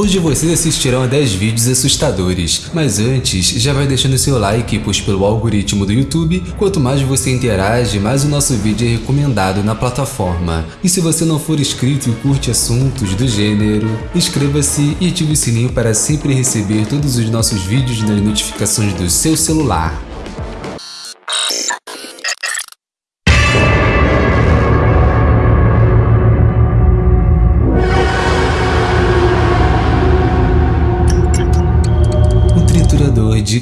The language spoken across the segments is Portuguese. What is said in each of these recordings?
Hoje vocês assistirão a 10 vídeos assustadores, mas antes, já vai deixando seu like, pois pelo algoritmo do YouTube, quanto mais você interage, mais o nosso vídeo é recomendado na plataforma. E se você não for inscrito e curte assuntos do gênero, inscreva-se e ative o sininho para sempre receber todos os nossos vídeos nas notificações do seu celular.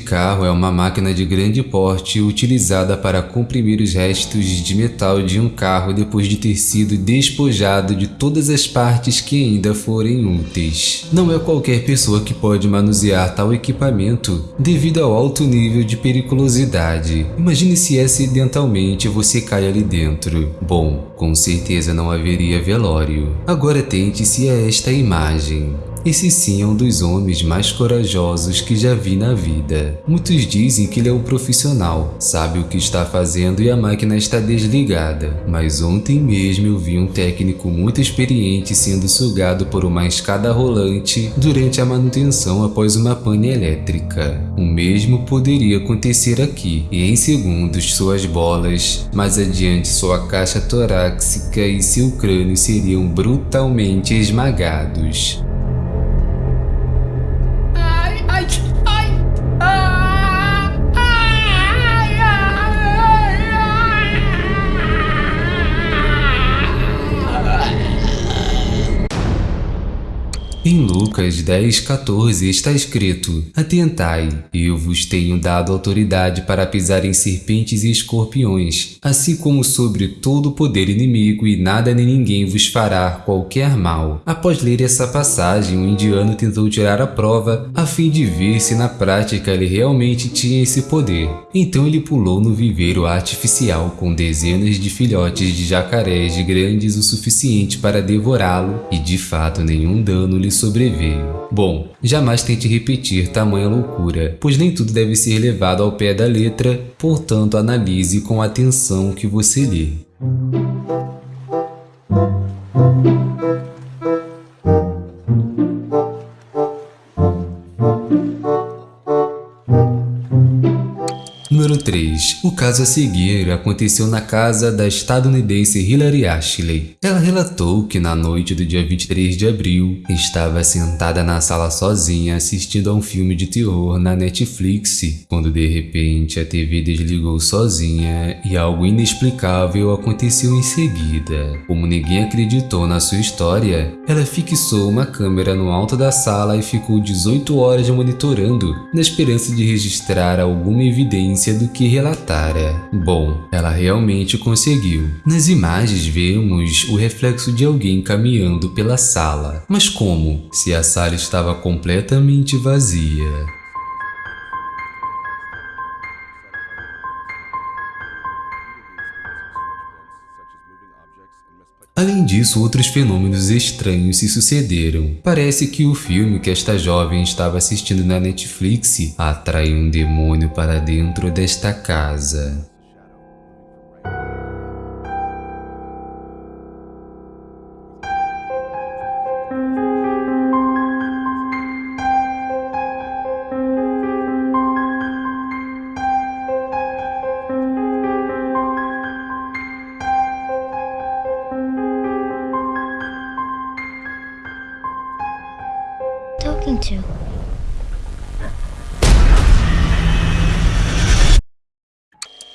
Carro é uma máquina de grande porte utilizada para comprimir os restos de metal de um carro depois de ter sido despojado de todas as partes que ainda forem úteis. Não é qualquer pessoa que pode manusear tal equipamento devido ao alto nível de periculosidade. Imagine se acidentalmente você cai ali dentro. Bom, com certeza não haveria velório. Agora tente-se a esta imagem. Esse sim é um dos homens mais corajosos que já vi na vida. Muitos dizem que ele é um profissional, sabe o que está fazendo e a máquina está desligada. Mas ontem mesmo eu vi um técnico muito experiente sendo sugado por uma escada rolante durante a manutenção após uma pane elétrica. O mesmo poderia acontecer aqui, e em segundos suas bolas, mais adiante sua caixa torácica e seu crânio seriam brutalmente esmagados. Em Lucas 10,14 está escrito: Atentai, eu vos tenho dado autoridade para pisar em serpentes e escorpiões, assim como sobre todo o poder inimigo, e nada nem ninguém vos fará qualquer mal. Após ler essa passagem, o indiano tentou tirar a prova a fim de ver se na prática ele realmente tinha esse poder. Então ele pulou no viveiro artificial com dezenas de filhotes de jacarés grandes o suficiente para devorá-lo, e de fato nenhum dano lhe sobreveio. Bom, jamais tente repetir tamanha loucura, pois nem tudo deve ser levado ao pé da letra, portanto analise com atenção o que você lê. Caso a seguir aconteceu na casa da estadunidense Hilary Ashley. Ela relatou que na noite do dia 23 de abril, estava sentada na sala sozinha assistindo a um filme de terror na Netflix, quando de repente a TV desligou sozinha e algo inexplicável aconteceu em seguida. Como ninguém acreditou na sua história, ela fixou uma câmera no alto da sala e ficou 18 horas monitorando, na esperança de registrar alguma evidência do que Bom, ela realmente conseguiu. Nas imagens vemos o reflexo de alguém caminhando pela sala. Mas como? Se a sala estava completamente vazia. Além disso, outros fenômenos estranhos se sucederam. Parece que o filme que esta jovem estava assistindo na Netflix atraiu um demônio para dentro desta casa.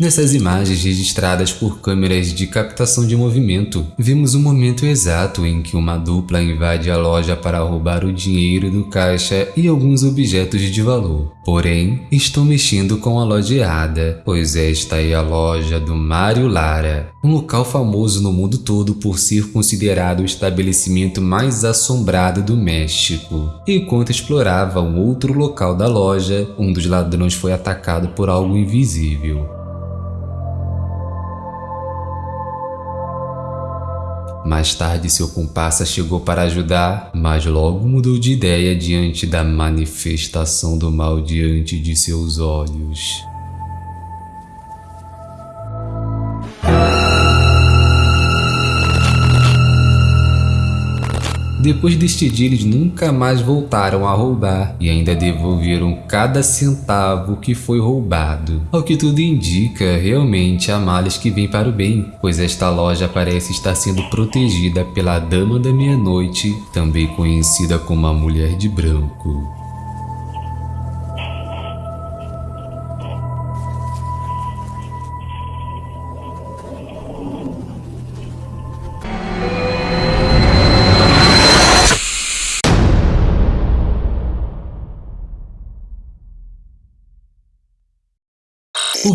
Nessas imagens registradas por câmeras de captação de movimento, vemos o momento exato em que uma dupla invade a loja para roubar o dinheiro do caixa e alguns objetos de valor. Porém, estão mexendo com a loja errada, pois esta é a loja do Mário Lara, um local famoso no mundo todo por ser considerado o estabelecimento mais assombrado do México. Enquanto explorava um outro local da loja, um dos ladrões foi atacado por algo invisível. Mais tarde seu comparsa chegou para ajudar, mas logo mudou de ideia diante da manifestação do mal diante de seus olhos. Depois deste dia, eles nunca mais voltaram a roubar e ainda devolveram cada centavo que foi roubado. Ao que tudo indica, realmente há males que vêm para o bem, pois esta loja parece estar sendo protegida pela Dama da Meia-Noite, também conhecida como a Mulher de Branco.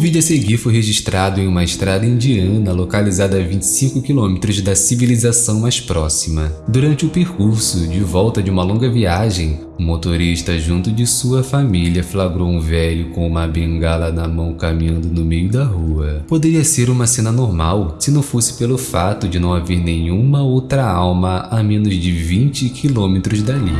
Vídeo a seguir foi registrado em uma estrada indiana localizada a 25 quilômetros da civilização mais próxima. Durante o percurso, de volta de uma longa viagem, o motorista junto de sua família flagrou um velho com uma bengala na mão caminhando no meio da rua. Poderia ser uma cena normal se não fosse pelo fato de não haver nenhuma outra alma a menos de 20 quilômetros dali.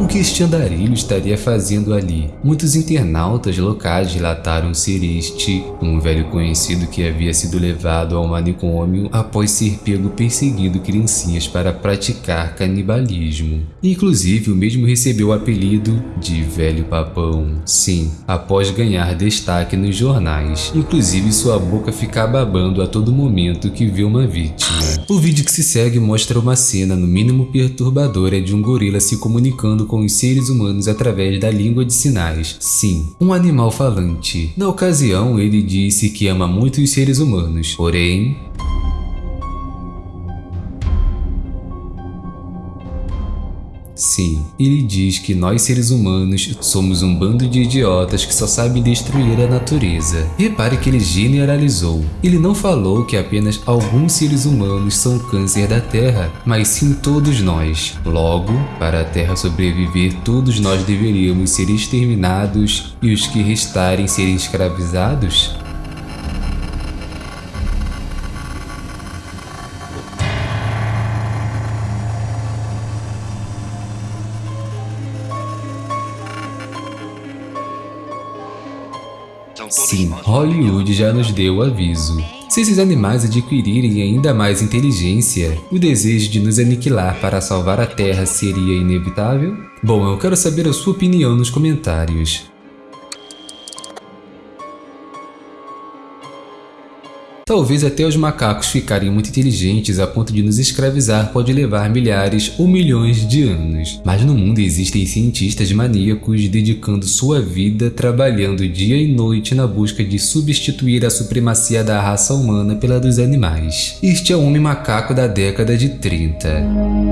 O que este andarilho estaria fazendo ali? Muitos internautas locais relataram ser este um velho conhecido que havia sido levado ao manicômio após ser pego perseguindo criancinhas para praticar canibalismo. Inclusive, o mesmo recebeu o apelido de Velho Papão. Sim, após ganhar destaque nos jornais. Inclusive, sua boca fica babando a todo momento que vê uma vítima. O vídeo que se segue mostra uma cena no mínimo perturbadora de um gorila se comunicando com os seres humanos através da língua de sinais. Sim, um animal falante. Na ocasião, ele disse que ama muito os seres humanos, porém, Sim, ele diz que nós seres humanos somos um bando de idiotas que só sabem destruir a natureza. Repare que ele generalizou. Ele não falou que apenas alguns seres humanos são câncer da Terra, mas sim todos nós. Logo, para a Terra sobreviver, todos nós deveríamos ser exterminados e os que restarem serem escravizados? Sim, Hollywood já nos deu o aviso. Se esses animais adquirirem ainda mais inteligência, o desejo de nos aniquilar para salvar a Terra seria inevitável? Bom, eu quero saber a sua opinião nos comentários. Talvez até os macacos ficarem muito inteligentes a ponto de nos escravizar pode levar milhares ou milhões de anos. Mas no mundo existem cientistas maníacos dedicando sua vida trabalhando dia e noite na busca de substituir a supremacia da raça humana pela dos animais. Este é o homem macaco da década de 30.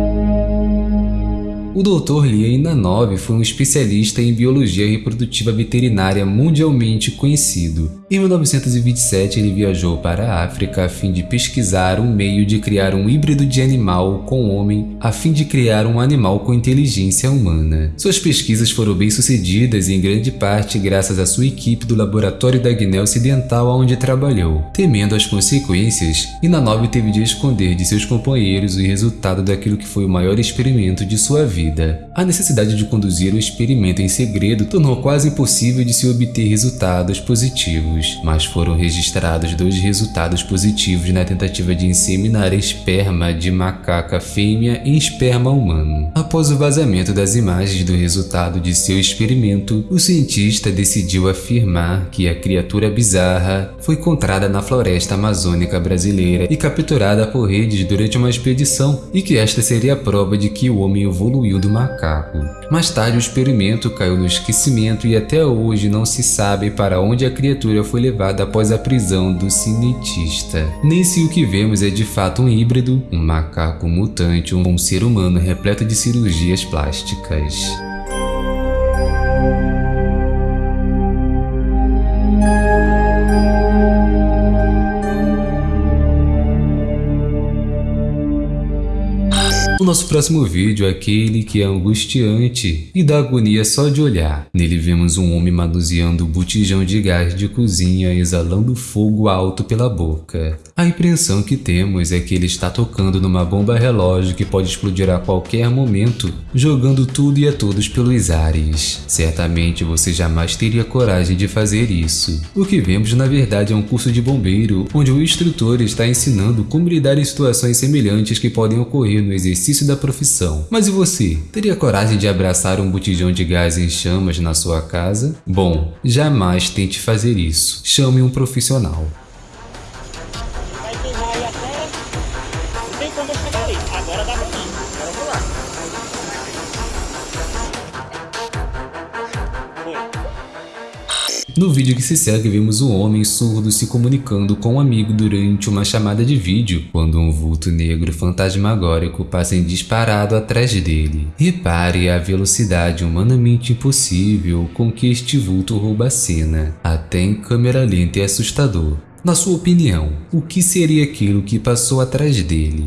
O Dr. Lee Nanov foi um especialista em biologia reprodutiva veterinária mundialmente conhecido. Em 1927, ele viajou para a África a fim de pesquisar um meio de criar um híbrido de animal com homem, a fim de criar um animal com inteligência humana. Suas pesquisas foram bem-sucedidas em grande parte graças à sua equipe do laboratório da Guiné Ocidental onde trabalhou. Temendo as consequências, Inanov teve de esconder de seus companheiros o resultado daquilo que foi o maior experimento de sua vida. A necessidade de conduzir o experimento em segredo tornou quase impossível de se obter resultados positivos, mas foram registrados dois resultados positivos na tentativa de inseminar esperma de macaca fêmea em esperma humano. Após o vazamento das imagens do resultado de seu experimento, o cientista decidiu afirmar que a criatura bizarra foi encontrada na floresta amazônica brasileira e capturada por redes durante uma expedição e que esta seria a prova de que o homem evoluiu do macaco. Mais tarde o experimento caiu no esquecimento e até hoje não se sabe para onde a criatura foi levada após a prisão do cientista. Nem se o que vemos é de fato um híbrido, um macaco mutante um ser humano repleto de cirurgias plásticas. Nosso próximo vídeo é aquele que é angustiante e dá agonia só de olhar. Nele vemos um homem manuseando o botijão de gás de cozinha exalando fogo alto pela boca. A impressão que temos é que ele está tocando numa bomba relógio que pode explodir a qualquer momento, jogando tudo e a todos pelos ares. Certamente você jamais teria coragem de fazer isso. O que vemos na verdade é um curso de bombeiro, onde o instrutor está ensinando como lidar em situações semelhantes que podem ocorrer no exercício exercício da profissão. Mas e você? Teria coragem de abraçar um botijão de gás em chamas na sua casa? Bom, jamais tente fazer isso. Chame um profissional. No vídeo que se segue, vemos um homem surdo se comunicando com um amigo durante uma chamada de vídeo, quando um vulto negro fantasmagórico passa em disparado atrás dele. Repare a velocidade humanamente impossível com que este vulto rouba a cena, até em câmera lenta e assustador. Na sua opinião, o que seria aquilo que passou atrás dele?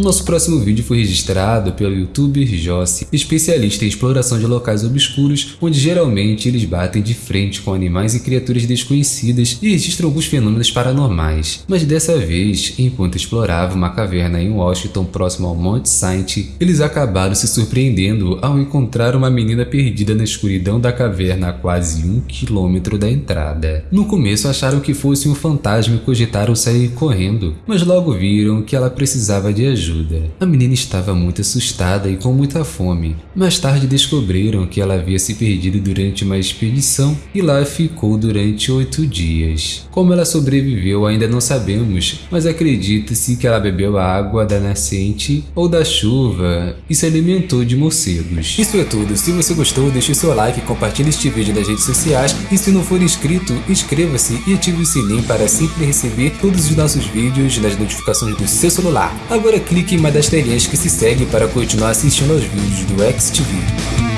O nosso próximo vídeo foi registrado pelo youtuber Jossi, especialista em exploração de locais obscuros, onde geralmente eles batem de frente com animais e criaturas desconhecidas e registram alguns fenômenos paranormais. Mas dessa vez, enquanto exploravam uma caverna em Washington próximo ao Monte Saint, eles acabaram se surpreendendo ao encontrar uma menina perdida na escuridão da caverna a quase um quilômetro da entrada. No começo acharam que fosse um fantasma e cogitaram sair correndo, mas logo viram que ela precisava de ajuda ajuda. A menina estava muito assustada e com muita fome. Mais tarde descobriram que ela havia se perdido durante uma expedição e lá ficou durante oito dias. Como ela sobreviveu ainda não sabemos, mas acredita-se que ela bebeu a água da nascente ou da chuva e se alimentou de morcegos. Isso é tudo, se você gostou deixe seu like, compartilhe este vídeo nas redes sociais e se não for inscrito, inscreva-se e ative o sininho para sempre receber todos os nossos vídeos nas notificações do seu celular. Agora clique clique em uma das telinhas que se segue para continuar assistindo aos vídeos do XTV.